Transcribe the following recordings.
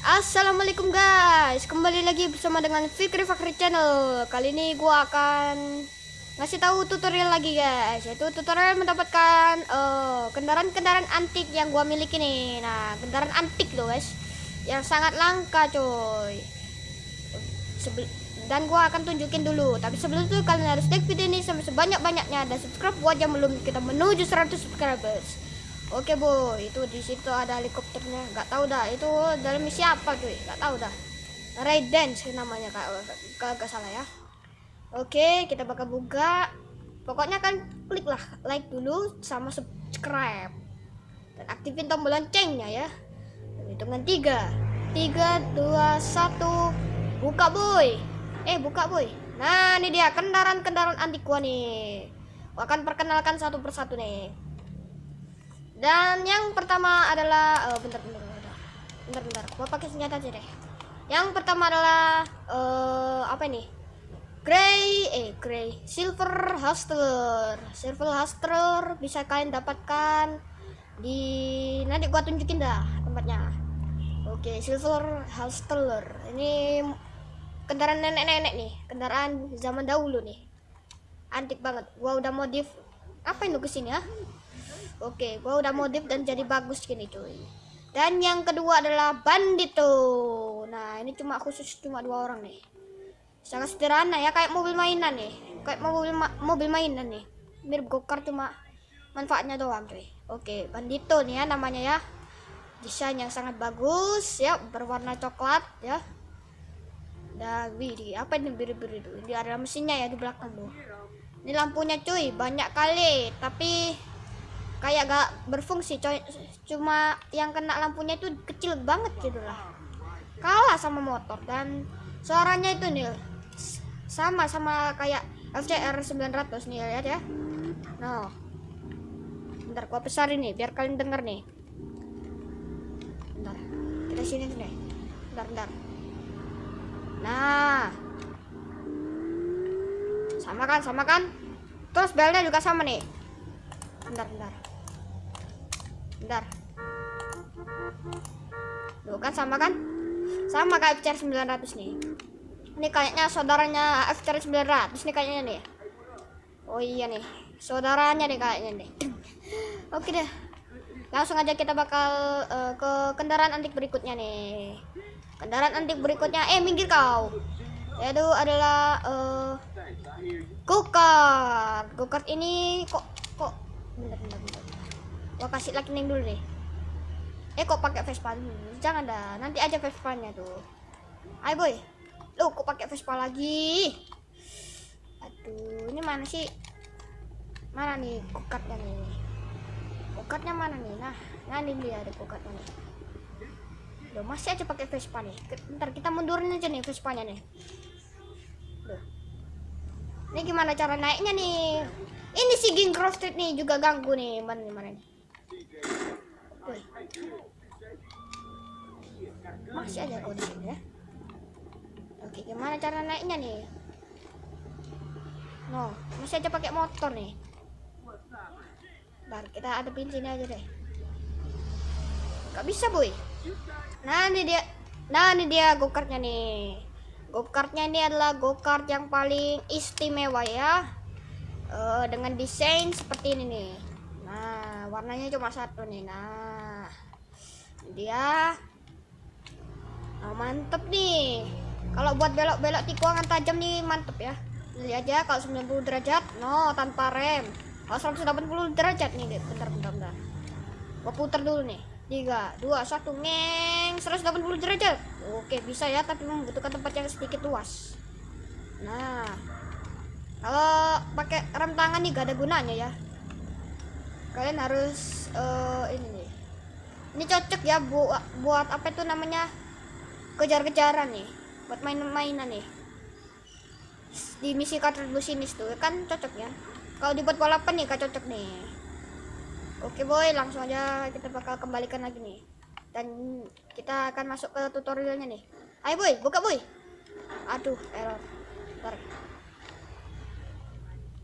Assalamualaikum guys, kembali lagi bersama dengan Fikri Fakri Channel. Kali ini gua akan ngasih tahu tutorial lagi guys. Yaitu tutorial mendapatkan eh, kendaraan-kendaraan antik yang gua miliki nih. Nah, kendaraan antik loh guys, yang sangat langka coy. Sebel dan gua akan tunjukin dulu. Tapi sebelum itu kalian harus like video ini sampai sebanyak-banyaknya dan subscribe buat yang belum kita menuju 100 subscribers. Oke boy, itu di situ ada helikopternya. Gak tahu dah, itu dalam misi apa cuy? Gak tahu dah. Raidance namanya kalau gak salah ya. Oke, kita bakal buka. Pokoknya kan klik lah like dulu sama subscribe dan aktifin tombol loncengnya ya. Hitungan tiga, tiga, dua, satu, buka boy. Eh buka boy. Nah ini dia kendaraan-kendaraan antik gua nih. Akan perkenalkan satu persatu nih. Dan yang pertama adalah oh, bentar bentar bentar. Bentar bentar. Gua pakai senjata aja deh. Yang pertama adalah uh, apa ini? Grey eh grey silver hustler. Silver hustler bisa kalian dapatkan di nanti gua tunjukin dah tempatnya. Oke, silver hustler. Ini kendaraan nenek-nenek nih, kendaraan zaman dahulu nih. Antik banget. Gua udah modif apa ini ke sini ya? Oke, gua udah modif dan jadi bagus gini cuy. Dan yang kedua adalah Bandito. Nah, ini cuma khusus cuma dua orang nih. Sangat sederhana ya, kayak mobil mainan nih. Kayak mobil ma mobil mainan nih. Mirip go-kart cuma manfaatnya doang cuy. Oke, Bandito nih ya namanya ya. Desain yang sangat bagus ya, berwarna coklat ya. Dan wih, apa ini biru-biru itu? Ini ada mesinnya ya di belakang tuh. Ini lampunya cuy, banyak kali, tapi kayak gak berfungsi coy. Cuma yang kena lampunya itu kecil banget gitu lah. Kalah sama motor dan suaranya itu nih sama sama kayak FCR 900 nih lihat ya. Nah bentar gua besar ini biar kalian denger nih. Bentar kita sini nih. Bentar bentar. Nah sama kan sama kan? Terus belnya juga sama nih. Bentar bentar bentar. Tuh kan sama kan? Sama kayak FCR 900 nih. Ini kayaknya saudaranya FCR 900 nih kayaknya nih. Oh iya nih saudaranya nih kayaknya nih. Oke deh. Langsung aja kita bakal uh, ke kendaraan antik berikutnya nih. Kendaraan antik berikutnya eh minggir kau. Yaitu adalah uh, go-kart go-kart ini kok kok bentar bentar bentar gua kasih lightning dulu deh eh kok pakai Vespa dulu? Jangan dah nanti aja Vespanya tuh. Ayo boy. Lu kok pakai Vespa lagi? Aduh ini mana sih? Mana nih kokatnya nih? Kokatnya mana nih? Nah nah ini dia ada kokatnya nih. Loh, masih aja pakai Vespa nih. Bentar kita mundurin aja nih Vespanya nih. Loh. ini gimana cara naiknya nih? Ini si Ging Cross Street nih juga ganggu nih mana nih mana nih masih ada sini ya? Oke gimana cara naiknya nih? No masih aja pakai motor nih. Bentar, kita ada sini aja deh. Gak bisa boy. Nah ini dia. Nah ini dia go kartnya nih. Go kartnya ini adalah go kart yang paling istimewa ya. Uh, dengan desain seperti ini nih warnanya cuma satu nih nah. Dia nah, mantep nih. Kalau buat belok-belok tikungan tajam nih mantep ya. Lihat aja kalau 90 derajat no tanpa rem. Kalau 180 derajat nih bentar bentar bentar. Gua putar dulu nih. 3 2 1 ngeng 180 derajat. Oke bisa ya tapi membutuhkan tempat yang sedikit luas. Nah kalau pakai rem tangan nih gak ada gunanya ya kalian harus uh, ini nih. Ini cocok ya buat buat apa itu namanya? Kejar-kejaran nih. Buat main-mainan nih. Di misi kartu sinis tuh kan cocok ya. Kalau dibuat balapan nih kan cocok nih. Oke boy langsung aja kita bakal kembalikan lagi nih. Dan kita akan masuk ke tutorialnya nih. Ayo boy buka boy. Aduh error. Bentar.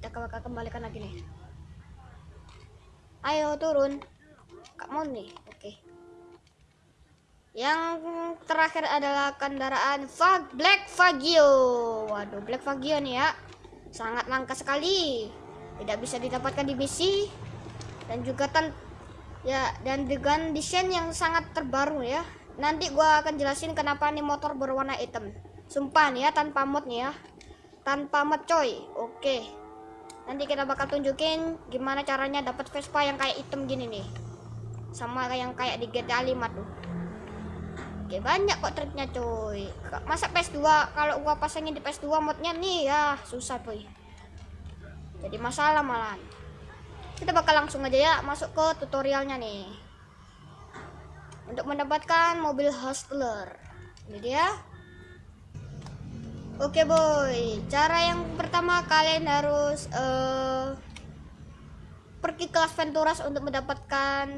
kita bakal kembalikan lagi nih ayo turun. Kak mau nih oke. Yang terakhir adalah kendaraan Fag Black Fagio. Waduh Black Fagio nih ya. Sangat langka sekali. Tidak bisa didapatkan di misi dan juga tan ya dan dengan desain yang sangat terbaru ya. Nanti gua akan jelasin kenapa nih motor berwarna hitam. Sumpah nih ya tanpa mod nih ya. Tanpa mod coy. Oke nanti kita bakal tunjukin gimana caranya dapat Vespa yang kayak hitam gini nih. Sama yang kayak di GTA 5 tuh. Oke banyak kok triknya cuy. Masa PS2 kalau gua pasangin di PS2 modnya nih ya susah tuh jadi masalah malah kita bakal langsung aja ya masuk ke tutorialnya nih. Untuk mendapatkan mobil hustler. Ini dia oke boy. Cara yang pertama kalian harus uh, pergi ke Las Venturas untuk mendapatkan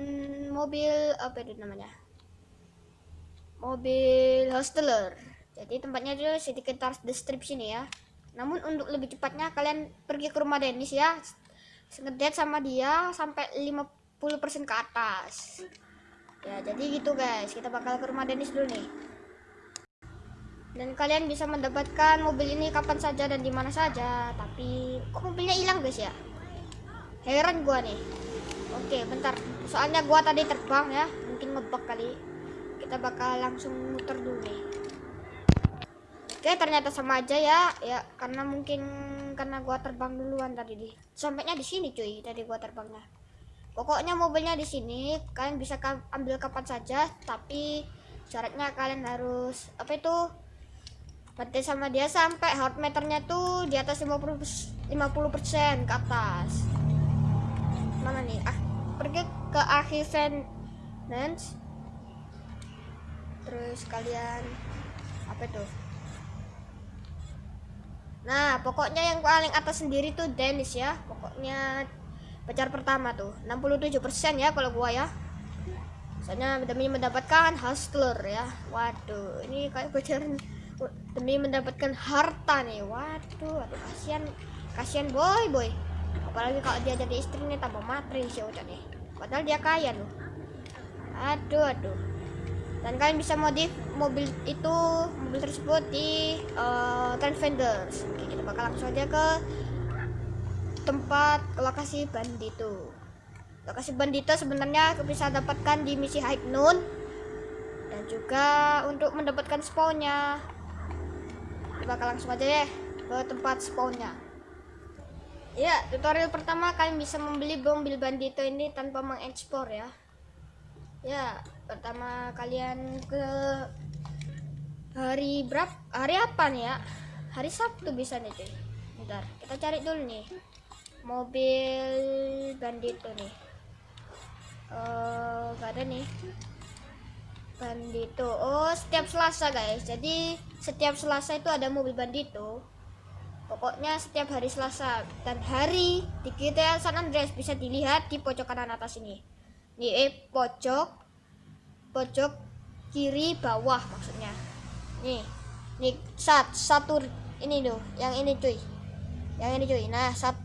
mobil apa itu namanya? Mobil hostler jadi tempatnya itu sedikit the strip sini ya. Namun untuk lebih cepatnya kalian pergi ke rumah Dennis ya. Ngedet sama dia sampai 50% ke atas. Ya jadi gitu guys. Kita bakal ke rumah Dennis dulu nih dan kalian bisa mendapatkan mobil ini kapan saja dan di mana saja. Tapi kok mobilnya hilang guys ya? Heran gua nih. Oke bentar. Soalnya gua tadi terbang ya. Mungkin ngebug kali. Kita bakal langsung muter dulu nih. Oke ternyata sama aja ya. Ya karena mungkin karena gua terbang duluan tadi di sampainya di sini cuy tadi gua terbangnya. Pokoknya mobilnya di sini. Kalian bisa ambil kapan saja tapi syaratnya kalian harus apa itu berarti sama dia sampai heart meternya tuh di atas 50 50% ke atas. Mana nih? Ah pergi ke akhir finance terus kalian apa itu nah pokoknya yang paling atas sendiri tuh Dennis ya. Pokoknya pacar pertama tuh. 67% ya kalau gua ya. Soalnya demi mendapatkan hustler ya. Waduh ini kayak pacaran demi mendapatkan harta nih. Waduh aduh kasihan kasihan boy boy. Apalagi kalau dia jadi istrinya tambah materi sih udah nih padahal dia kaya loh. Aduh aduh. Dan kalian bisa modif mobil itu mobil tersebut di uh, Trend Vendors Oke, kita bakal langsung aja ke tempat lokasi bandito lokasi bandito sebenarnya bisa dapatkan di misi High Noon dan juga untuk mendapatkan spawnnya bakal langsung aja ya ke tempat spawnnya. Ya tutorial pertama kalian bisa membeli mobil bandito ini tanpa mengekspor ya. Ya pertama kalian ke hari berapa hari apa nih ya? Hari Sabtu bisa nih cuy. Bentar kita cari dulu nih mobil bandito nih. Uh, gak ada nih bandito oh setiap selasa guys. Jadi setiap selasa itu ada mobil bandito pokoknya setiap hari selasa dan hari di GTA San Andreas bisa dilihat di pojok kanan atas ini. Nih eh pojok pojok kiri bawah maksudnya. Nih nih sat satu ini tuh yang ini cuy. Yang ini cuy. Nah sat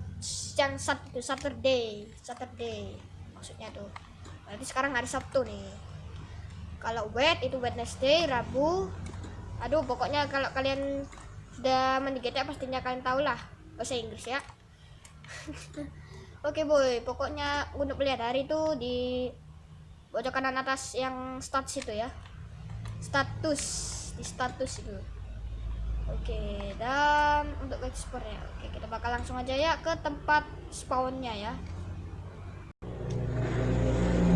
yang sat itu Saturday Saturday maksudnya tuh. Berarti sekarang hari Sabtu nih kalau wet itu Wednesday Rabu aduh pokoknya kalau kalian sudah GTA pastinya kalian tahu lah bahasa Inggris ya Oke boy, pokoknya untuk melihat hari itu di pojok kanan atas yang status itu ya. Status di status itu. Oke, dan untuk ya. Oke, kita bakal langsung aja ya ke tempat spawnnya ya.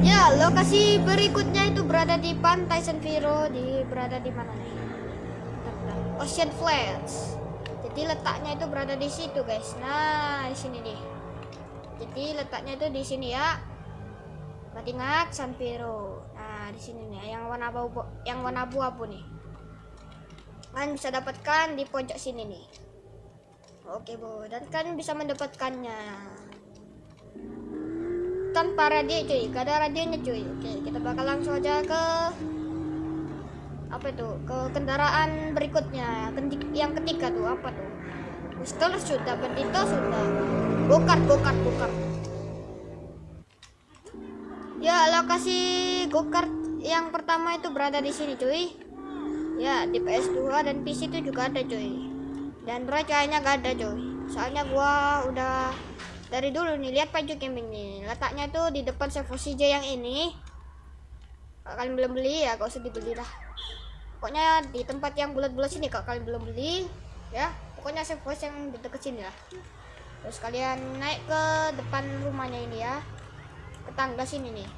Ya, lokasi berikutnya itu berada di pantai San Viro, di berada di mana nih? Ocean Flats. Jadi letaknya itu berada di situ, guys. Nah, di sini nih. Jadi letaknya itu di sini ya. Buat ingat San Piero nah di sini nih yang warna abu yang warna abu-abu nih. Kalian bisa dapatkan di pojok sini nih. Oke bu. Dan kalian bisa mendapatkannya tanpa radio cuy. Gak ada radionya cuy. Oke kita bakal langsung aja ke apa itu? Ke kendaraan berikutnya. Yang ketiga tuh apa tuh? Pistol sudah bandito sudah. Bokar bokar bokar. Ya lokasi gokar yang pertama itu berada di sini cuy. Ya di PS2 dan PC itu juga ada cuy. Dan kayaknya gak ada cuy. Soalnya gua udah dari dulu nih lihat Paju Gaming nih letaknya tuh di depan server CJ yang ini. Kalau kalian belum beli ya gak usah dibeli lah pokoknya di tempat yang bulat-bulat sini kalau kalian belum beli ya. Pokoknya server yang di dekat sini lah. Terus kalian naik ke depan rumahnya ini ya. Ke tangga sini nih.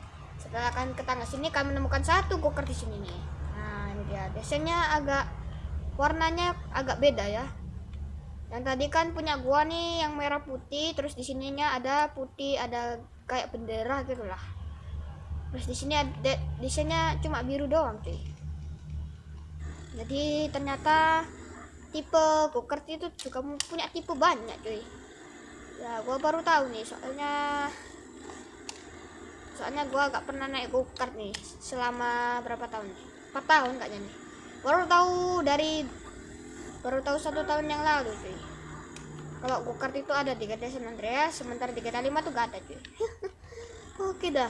Setelah kalian ke tangga sini kalian menemukan satu goker di sini nih. Nah ini dia. Biasanya agak warnanya agak beda ya yang tadi kan punya gua nih yang merah putih terus di sininya ada putih ada kayak bendera gitu lah. Terus di sini ada desainnya cuma biru doang cuy. Jadi ternyata tipe go-kart itu juga punya tipe banyak cuy. Ya gua baru tahu nih soalnya soalnya gua gak pernah naik go-kart nih selama berapa tahun? Nih 4 tahun kayaknya nih. Baru tahu dari baru tahu satu tahun yang lalu cuy kalau go-kart itu ada di GTA San Andreas sementara di GTA 5 tuh gak ada cuy. Oke dah.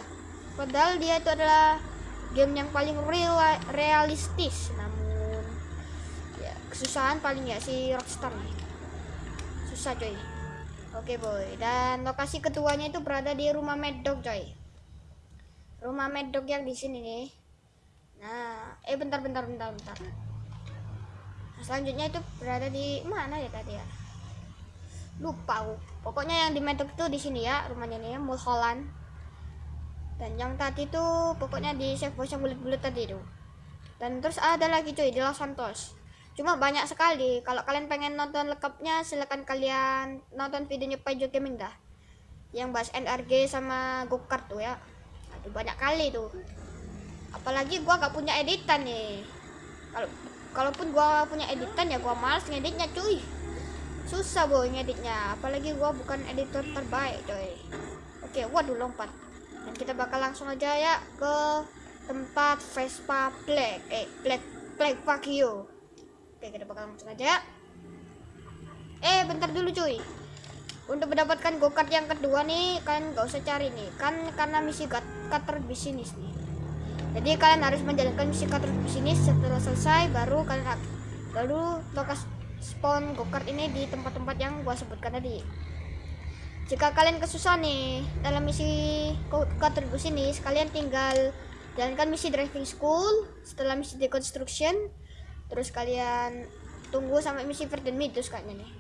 Padahal dia itu adalah game yang paling real realistis. Namun ya kesusahan paling ya si Rockstar nih. Susah coy oke boy. Dan lokasi keduanya itu berada di rumah Mad Dog coy rumah Mad Dog yang di sini nih. Nah eh bentar bentar bentar bentar selanjutnya itu berada di mana ya tadi ya? Lupa pokoknya yang di Dog itu di sini ya rumahnya nih ya Mulholland dan yang tadi tuh pokoknya di save yang bulat-bulat tadi tuh dan terus ada lagi cuy di Los Santos. Cuma banyak sekali. Kalau kalian pengen nonton lengkapnya silahkan kalian nonton videonya Pajo Gaming dah yang bahas NRG sama go kart tuh ya. Aduh, banyak kali tuh. Apalagi gua gak punya editan nih. Kalau kalaupun gua punya editan ya gua males ngeditnya cuy. Susah boy ngeditnya. Apalagi gua bukan editor terbaik coy. Oke waduh lompat. Dan kita bakal langsung aja ya ke tempat Vespa Black. Eh Black Black Vakio oke kita bakal langsung aja ya. Eh bentar dulu cuy. Untuk mendapatkan go kart yang kedua nih kalian gak usah cari nih. Kan karena misi cutter bisnis nih jadi kalian harus menjalankan misi cutter bisnis setelah selesai baru kalian baru lokasi spawn go kart ini di tempat-tempat yang gua sebutkan tadi. Jika kalian kesusahan nih dalam misi kontribusi ini kalian tinggal jalankan misi driving school setelah misi deconstruction terus kalian tunggu sampai misi Verdant Midus kayaknya nih.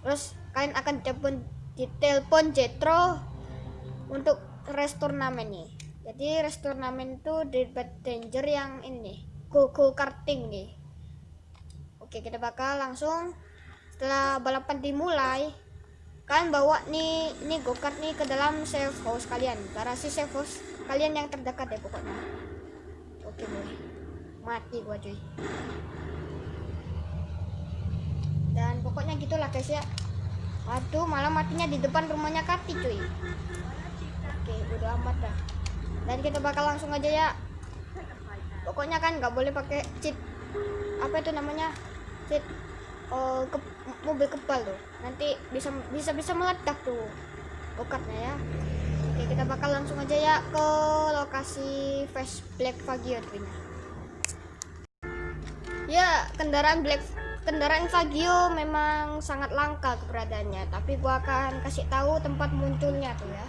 Terus kalian akan telepon di telepon Jetro untuk restore turnamen nih jadi restore turnamen itu di danger yang ini go go karting nih. Oke kita bakal langsung setelah balapan dimulai kalian bawa nih ini go kart nih ke dalam safe house kalian. Garasi safe house kalian yang terdekat ya pokoknya. Oke boy mati gua cuy. Dan pokoknya gitulah guys ya. Waduh malah matinya di depan rumahnya Kati cuy. Oke udah amat dah dan kita bakal langsung aja ya. Pokoknya kan nggak boleh pakai cheat. Apa itu namanya? Cheat. Oh, ke, mobil kebal tuh. Nanti bisa bisa bisa meledak tuh bokatnya ya. Oke kita bakal langsung aja ya ke lokasi Fast Black Fagio tentunya ya kendaraan Black kendaraan Fagio memang sangat langka keberadaannya. Tapi gua akan kasih tahu tempat munculnya tuh ya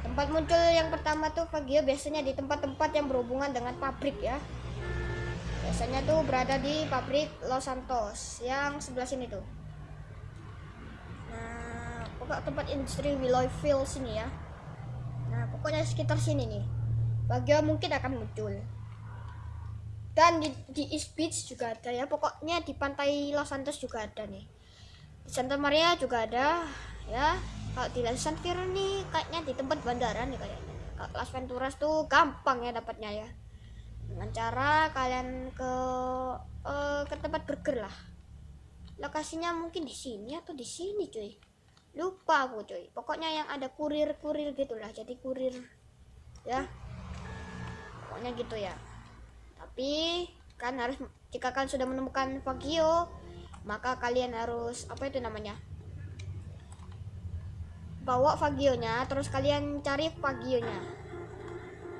tempat muncul yang pertama tuh Fagio biasanya di tempat-tempat yang berhubungan dengan pabrik ya. Biasanya tuh berada di pabrik Los Santos yang sebelah sini tuh. Nah pokok tempat industri Willoyville sini ya. Nah pokoknya sekitar sini nih. Bagian mungkin akan muncul. Dan di, di East Beach juga ada ya. Pokoknya di pantai Los Santos juga ada nih Santa Maria juga ada ya. Kalau di Las Venturas nih kayaknya di tempat bandara nih kayaknya. Kalau Las Venturas tuh gampang ya dapatnya ya. Dengan cara kalian ke uh, ke tempat burger lah. Lokasinya mungkin di sini atau di sini cuy? Lupa aku cuy. Pokoknya yang ada kurir-kurir gitulah jadi kurir ya. Pokoknya gitu ya. Tapi kan harus jika kalian sudah menemukan Fagio maka kalian harus apa itu namanya? Bawa Fagionya terus kalian cari Fagionya.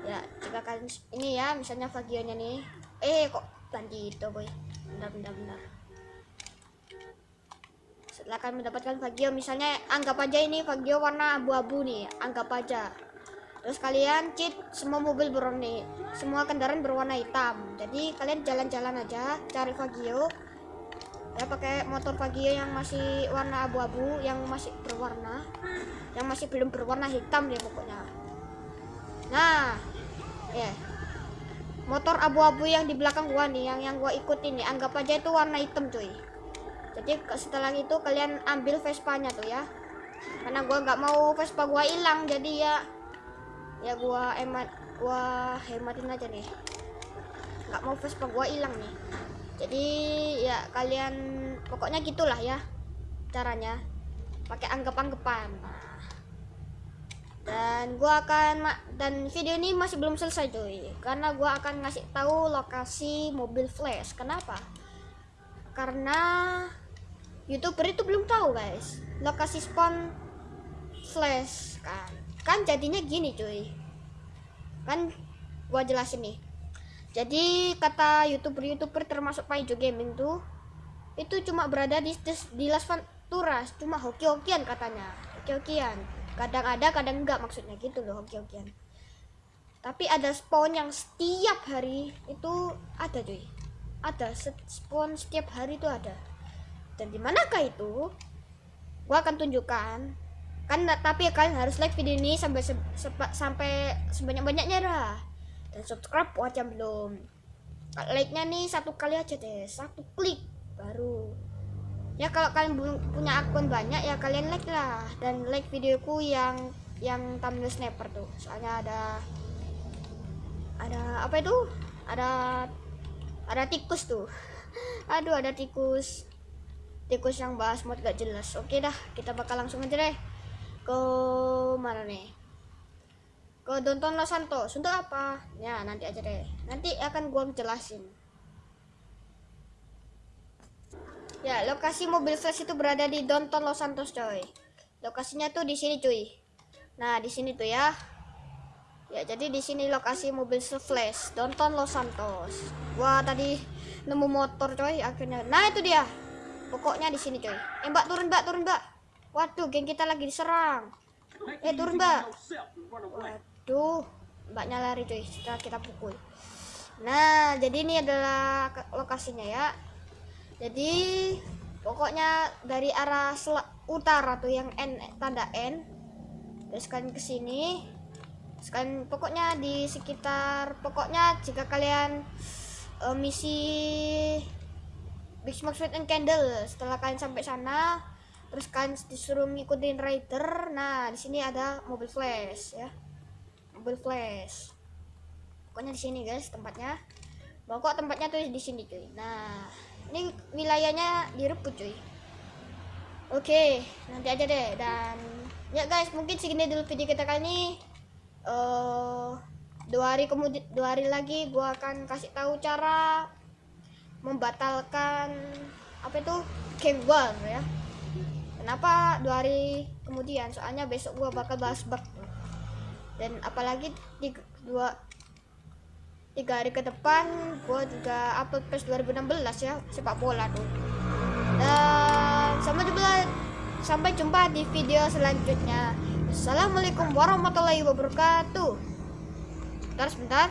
Ya jika kalian ini ya misalnya Vagionya nih. Eh kok bandito boy? Bentar bentar bentar. Setelah kalian mendapatkan Vagio misalnya anggap aja ini Vagio warna abu-abu nih anggap aja. Terus kalian cheat semua mobil berwarna semua kendaraan berwarna hitam. Jadi kalian jalan-jalan aja cari Vagio ya pakai motor Vagio yang masih warna abu-abu yang masih berwarna yang masih belum berwarna hitam deh pokoknya. Nah ya. Yeah. motor abu-abu yang di belakang gua nih yang yang gua ikutin nih anggap aja itu warna hitam cuy. Jadi setelah itu kalian ambil Vespa-nya tuh ya. Karena gua nggak mau Vespa gua hilang jadi ya ya gua hemat gua hematin aja nih. Nggak mau Vespa gua hilang nih jadi ya kalian pokoknya gitulah ya caranya. Pakai anggap-anggapan. Dan gua akan dan video ini masih belum selesai cuy. Karena gua akan ngasih tahu lokasi mobil flash. Kenapa? Karena youtuber itu belum tahu guys lokasi spawn flash kan. Kan jadinya gini cuy. Kan gua jelasin nih jadi kata youtuber-youtuber termasuk Paijo Gaming tuh itu cuma berada di di Las Venturas cuma hoki-hokian katanya. Hoki-hokian. Kadang ada kadang enggak maksudnya gitu loh hoki-hokian. Tapi ada spawn yang setiap hari itu ada cuy. Ada spawn setiap hari itu ada. Dan di manakah itu? Gua akan tunjukkan. Kan tapi kalian harus like video ini sampai sampai sebanyak banyaknya dah dan subscribe buat belum. Like nya nih satu kali aja deh. Satu klik baru. Ya kalau kalian belum punya akun banyak ya kalian like lah. Dan like videoku yang yang thumbnail sniper tuh. Soalnya ada ada apa itu? Ada ada tikus tuh. Aduh ada tikus. Tikus yang bahas mod gak jelas. Oke dah kita bakal langsung aja deh. Ke mana nih ke Donton Los Santos untuk apa ya nanti aja deh nanti akan gua jelasin Ya, lokasi mobil flash itu berada di Downtown Los Santos, coy. Lokasinya tuh di sini, cuy. Nah, di sini tuh ya. Ya, jadi di sini lokasi mobil flash Downtown Los Santos. Wah, tadi nemu motor, coy, akhirnya. Nah, itu dia. Pokoknya di sini, coy. Eh, Mbak, turun, Mbak, turun, Mbak. Waduh, geng kita lagi diserang. Eh, turun, Mbak. Mbaknya lari, coy. Setelah kita pukul. Nah, jadi ini adalah lokasinya ya jadi pokoknya dari arah utara tuh yang N tanda N terus kalian ke sini sekalian pokoknya di sekitar pokoknya jika kalian uh, misi Big Smoke Sweet and Candle setelah kalian sampai sana terus kalian disuruh ngikutin rider nah di sini ada mobil flash ya mobil flash pokoknya di sini guys tempatnya. Pokok tempatnya tuh di sini cuy. Nah ini wilayahnya direbut cuy. Oke nanti aja deh. Dan ya guys mungkin segini dulu video kita kali ini. Uh, dua hari kemudian dua hari lagi gua akan kasih tahu cara membatalkan apa itu game war ya. Kenapa dua hari kemudian? Soalnya besok gua bakal bahas bug dan apalagi di dua tiga hari ke depan gue juga upload PES 2016 ya sepak bola tuh. Dan sampai jumpa sampai jumpa di video selanjutnya. Assalamualaikum warahmatullahi wabarakatuh. Sebentar sebentar